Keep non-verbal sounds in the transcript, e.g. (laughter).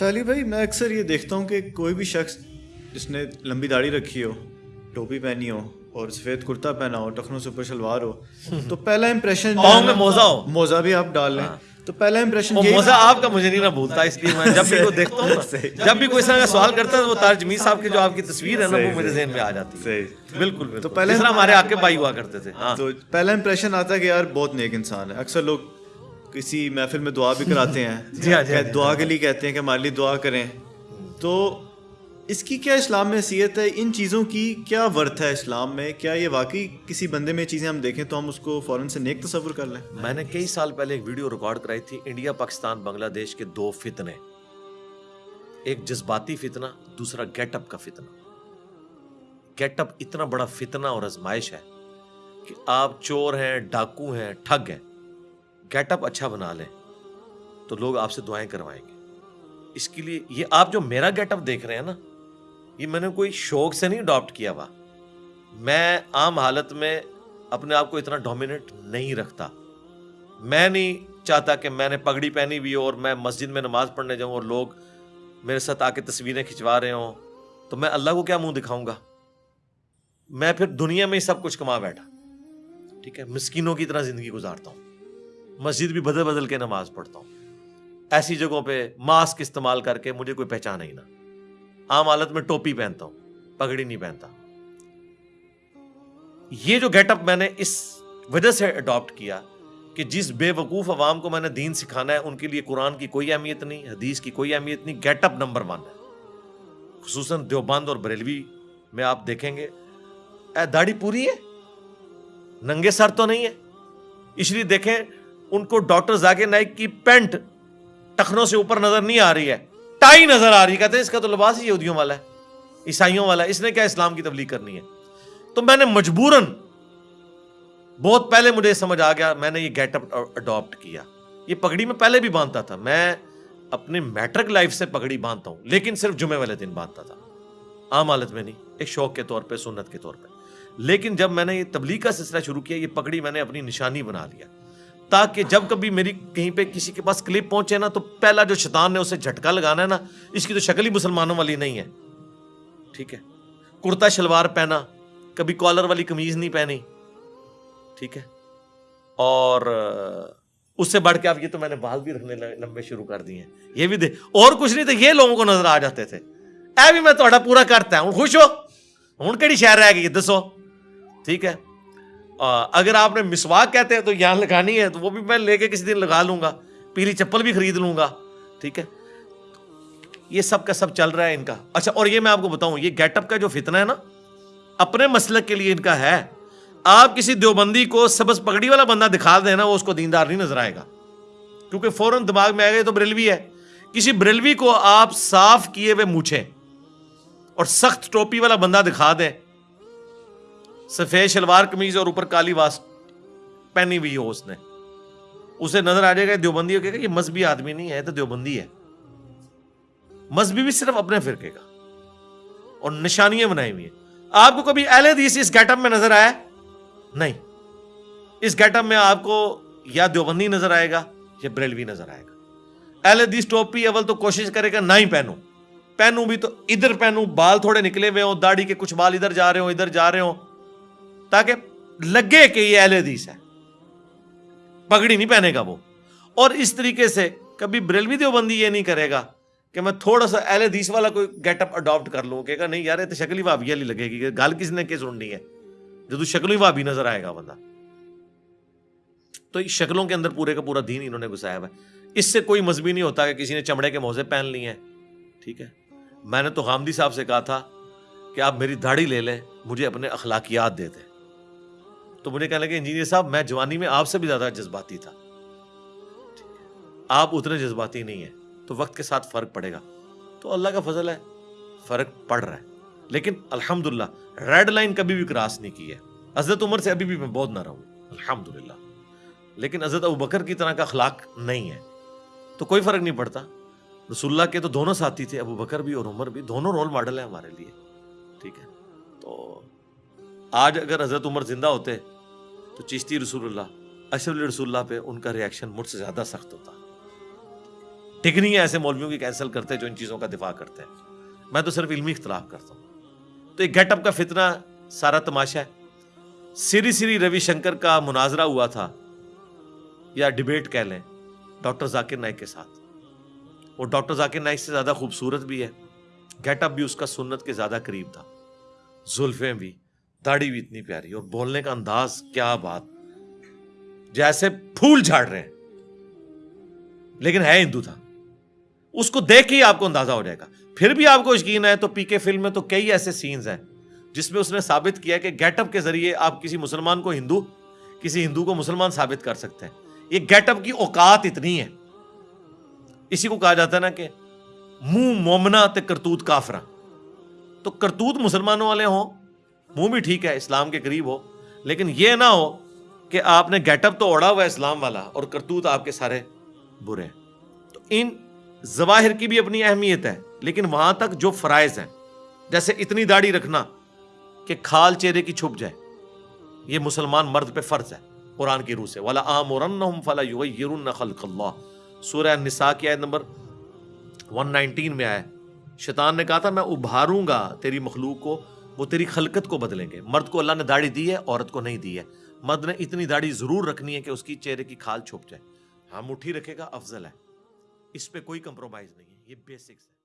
چالی بھائی میں اکثر یہ دیکھتا ہوں کہ کوئی بھی شخص جس نے لمبی داڑھی رکھی ہو ٹوپی پہنی ہو اور سفید کرتا پہنا ہو ٹخنوں سے اوپر شلوار ہو تو پہلا (laughs) امپریشن میں موزہ ہو۔ موزہ بھی آپ ڈال لیں۔ تو پہلا امپریشن موزہ آپ کا مجھے نہیں نہ بھولتا اس لیے میں جب بھی کو دیکھتا ہوں (laughs) جب بھی کوئی اس طرح کا سوال کرتا ہے وہ تاج جمیل صاحب کی جو آپ کی تصویر ہے نا وہ میرے ذہن میں آ جاتی ہے۔ بالکل تو پہلے ہمارے آ کے بھائی ہوا کرتے تھے۔ تو پہلا امپریشن آتا ہے کہ یار بہت نیک انسان ہے۔ اکثر لوگ کسی محفل میں دعا بھی کراتے ہیں. (laughs) جی ہاں جی دعا کے لیے کہتے ہیں کہ ہمارے لیے دعا کریں. تو اس کی کیا اسلام میں حیثیت ہے؟ ان چیزوں کی کیا ورتھ ہے اسلام میں؟ کیا یہ واقعی کسی بندے میں چیزیں ہم دیکھیں تو ہم اس کو فوراً سے نیک تصور کر لیں؟ میں نے کئی سال پہلے ایک ویڈیو ریکارڈ کرائی تھی انڈیا پاکستان بنگلہ دیش کے دو فتنے۔ ایک جذباتی فتنہ دوسرا گیٹ اپ کا فتنہ۔ گیٹ اپ اتنا بڑا فتنہ اور ازمائش ہے کہ آپ چور ہیں ڈاکو ہیں ٹھگ ہیں۔ گیٹ اپ اچھا بنا لیں تو لوگ آپ سے دعائیں کروائیں گے اس کے لیے یہ آپ جو میرا گیٹ اپ دیکھ رہے ہیں نا یہ میں نے کوئی شوق سے نہیں اڈاپٹ کیا ہوا میں عام حالت میں اپنے آپ کو اتنا ڈومینیٹ نہیں رکھتا میں نہیں چاہتا کہ میں نے پگڑی پہنی ہوئی اور میں مسجد میں نماز پڑھنے جاؤں اور لوگ میرے ساتھ آ کے تصویریں کھنچوا رہے ہوں تو میں اللہ کو کیا منہ دکھاؤں گا میں پھر دنیا میں ہی سب کچھ کما بیٹھا ٹھیک ہے مسکینوں کی طرح زندگی گزارتا ہوں مسجد بھی بدل بدل کے نماز پڑھتا ہوں۔ ایسی جگہوں پہ ماسک استعمال کر کے مجھے کوئی پہچان ہی نہ۔ عام حالت میں ٹوپی پہنتا ہوں، پگڑی نہیں پہنتا۔ یہ جو گیٹ اپ میں نے اس وجہ سے اڈاپٹ کیا کہ جس بے وقوف عوام کو میں نے دین سکھانا ہے، ان کے لیے قرآن کی کوئی اہمیت نہیں، حدیث کی کوئی اہمیت نہیں گیٹ اپ نمبر ون ہے۔ خصوصاً دیوبند اور بریلوی میں آپ دیکھیں گے۔ اے داڑھی پوری ہے؟ ننگے سر تو نہیں ہے۔ اس لیے دیکھیں ان کو ڈاکٹر زاگے نائک کی پینٹ ٹخنوں سے اوپر نظر نہیں آ رہی ہے، ٹائی نظر آ رہی کہتے ہیں اس کا تو لباس ہی یہودیوں والا ہے، عیسائیوں والا ہے، اس نے کیا اسلام کی تبلیغ کرنی ہے؟ تو میں نے مجبوراً بہت پہلے مجھے سمجھ آ گیا، میں نے یہ گیٹ اپ اڈاپٹ کیا۔ یہ پگڑی میں پہلے بھی باندھتا تھا، میں اپنے میٹرک لائف سے پگڑی باندھتا ہوں، لیکن صرف جمعے والے دن باندھتا تھا۔ عام حالت میں نہیں، ایک شوق کے طور پہ، سنت کے طور پہ۔ لیکن جب میں نے یہ تبلیغ کا سلسلہ شروع کیا، یہ پگڑی میں نے اپنی نشانی بنا لیا۔ تاکہ جب کبھی میری کہیں پہ کسی کے پاس کلپ پہنچے نا، تو پہلا جو شیطان نے اسے جھٹکا لگانا ہے نا، اس کی تو شکل ہی مسلمانوں والی نہیں ہے۔ ٹھیک ہے؟ کرتا شلوار پہنا، کبھی کالر والی کمیز نہیں پہنی۔ ٹھیک ہے؟ اور اس سے بڑھ کے اب یہ تو میں نے بال بھی رکھنے لمبے شروع کر دیے یہ بھی دے اور کچھ نہیں تو یہ لوگوں کو نظر آ جاتے تھے۔ اے بھی میں تھوڑا پورا کرتا ہوں، خوش ہو؟ ہوں کہڑی شہر رہ گئی دسو۔ ٹھیک ہے؟ اگر آپ نے مسواک کہتے ہیں تو یہاں لگانی ہے، تو وہ بھی میں لے کے کسی دن لگا لوں گا۔ پیلی چپل بھی خرید لوں گا، ٹھیک ہے؟ یہ سب کا سب چل رہا ہے ان کا۔ اچھا اور یہ میں آپ کو بتاؤں، یہ گیٹ اپ کا جو فتنہ ہے نا، اپنے مسلک کے لیے ان کا ہے۔ آپ کسی دیوبندی کو سبز پگڑی والا بندہ دکھا دینا وہ اس کو دیندار نہیں نظر آئے گا۔ کیونکہ فوراً دماغ میں آئے گا تو بریلوی ہے۔ کسی بریلوی کو آپ صاف کیے ہوئے مونچھیں اور سخت ٹوپی والا بندہ دکھا دیں سفید شلوار کمیز اور اوپر کالی واس پہنی ہوئی ہو اس نے۔ اسے نظر آ جائے گا دیوبندی ہو کہ یہ مذہبی آدمی نہیں ہے تو دیوبندی ہے۔ مذہبی بھی صرف اپنے فرقے کا۔ اور نشانیاں بنائی ہوئی ہیں۔ آپ کو کبھی اہل حدیث اس گیٹ اپ میں نظر آیا؟ نہیں۔ اس گیٹ اپ میں آپ کو یا دیوبندی نظر آئے گا یا بریلوی نظر آئے گا۔ اہل حدیث ٹوپی اول تو کوشش کرے گا، نہ ہی پہنو۔ پہنوں بھی تو ادھر پہنوں بال تھوڑے نکلے ہوئے ہوں، داڑھی کے کچھ بال ادھر جا رہے ہوں، ادھر جا رہے ہوں۔ تاکہ لگے کہ یہ اہل حدیث ہے۔ پگڑی نہیں پہنے گا وہ۔ اور اس طریقے سے کبھی بریلوی دیوبندی یہ نہیں کرے گا کہ میں تھوڑا سا اہل حدیث والا کوئی گیٹ اپ اڈاپٹ کر لوں کہ نہیں یار تو شکل ہی بھابی والی لگے گی، گل کس نے کس سننی ہے؟ جو تو شکل ہی بھابی نظر آئے گا بندہ۔ تو شکلوں کے اندر پورے کا پورا دین انہوں نے گسایا ہوا ہے۔ اس سے کوئی مذہبی نہیں ہوتا کہ کسی نے چمڑے کے موزے پہن لی ہیں۔ ٹھیک ہے۔ میں نے تو غامدی صاحب سے کہا تھا کہ آپ میری داڑھی لے لیں، مجھے اپنے اخلاقیات دے دیں۔ تو مجھے کہنے لگے، انجینئر صاحب، میں جوانی میں آپ سے بھی زیادہ جذباتی تھا۔ آپ اتنے جذباتی نہیں ہیں، تو وقت کے ساتھ فرق پڑے گا۔ تو اللہ کا فضل ہے، فرق پڑ رہا ہے۔ لیکن الحمد للہ ریڈ لائن کبھی بھی کراس نہیں کی ہے۔ حضرت عمر سے ابھی بھی میں بہت نہ رہوں۔ الحمد للہ لیکن حضرت ابو بکر کی طرح کا اخلاق نہیں ہے۔ تو کوئی فرق نہیں پڑتا۔ رسول اللہ کے تو دونوں ساتھی تھے، ابو بکر بھی اور عمر بھی، دونوں رول ماڈل ہیں ہمارے لیے۔ ٹھیک ہے۔ آج اگر حضرت عمر زندہ ہوتے تو چشتی رسول اللہ، اشرف رسول اللہ پہ ان کا ریئیکشن مجھ سے زیادہ سخت ہوتا۔ ٹکنی ایسے مولویوں کی کینسل کرتے ہیں جو ان چیزوں کا دفاع کرتے ہیں۔ میں تو صرف علمی اختلاف کرتا ہوں۔ تو ایک گیٹ اپ کا فتنہ سارا تماشا ہے۔ سری سری روی شنکر کا مناظرہ ہوا تھا۔ یا ڈبیٹ کہہ لیں، ڈاکٹر ذاکر نائک کے ساتھ۔ وہ ڈاکٹر ذاکر نائک سے زیادہ خوبصورت بھی ہے۔ گیٹ اپ بھی اس کا سنت کے زیادہ قریب تھا۔ زلفیں بھی۔ داڑھی بھی اتنی پیاری اور بولنے کا انداز کیا بات۔ جیسے پھول جھاڑ رہے ہیں۔ لیکن ہے ہندو تھا۔ اس کو دیکھ کے ہی آپ کو اندازہ ہو جائے گا۔ پھر بھی آپ کو یقین ہے تو پی کے فلم میں تو کئی ایسے سینز ہیں جس میں اس نے ثابت کیا کہ گیٹ اپ کے ذریعے آپ کسی مسلمان کو ہندو، کسی ہندو کو مسلمان ثابت کر سکتے ہیں۔ یہ گیٹ اپ کی اوقات اتنی ہے اسی کو کہا جاتا ہے نا کہ منہ مومنا تے کرتوت کافرا تو کرتوت مسلمانوں والے ہوں منہ بھی ٹھیک ہے، اسلام کے قریب ہو، لیکن یہ نہ ہو کہ آپ نے گیٹ اپ تو اوڑا ہوا ہے اسلام والا اور کرتوت آپ کے سارے برے ہیں۔ تو ان ظواہر کی بھی اپنی اہمیت ہے، لیکن وہاں تک جو فرائض ہیں، جیسے اتنی داڑھی رکھنا کہ کھال چہرے کی چھپ جائے، یہ مسلمان مرد پہ فرض ہے، قرآن کی روح سے۔ والا عام فلا خلق اللہ سورہ نساء کی آیت نمبر 119 میں آئے شیطان نے کہا تھا، میں ابھاروں گا تیری مخلوق کو وہ تیری خلقت کو بدلیں گے۔ مرد کو اللہ نے داڑھی دی ہے، عورت کو نہیں دی ہے۔ مرد نے اتنی داڑھی ضرور رکھنی ہے کہ اس کی چہرے کی کھال چھپ جائے۔ ہاں مٹھی رکھے گا، افضل ہے۔ اس پہ کوئی کمپرومائز نہیں ہے، یہ بیسکس ہے۔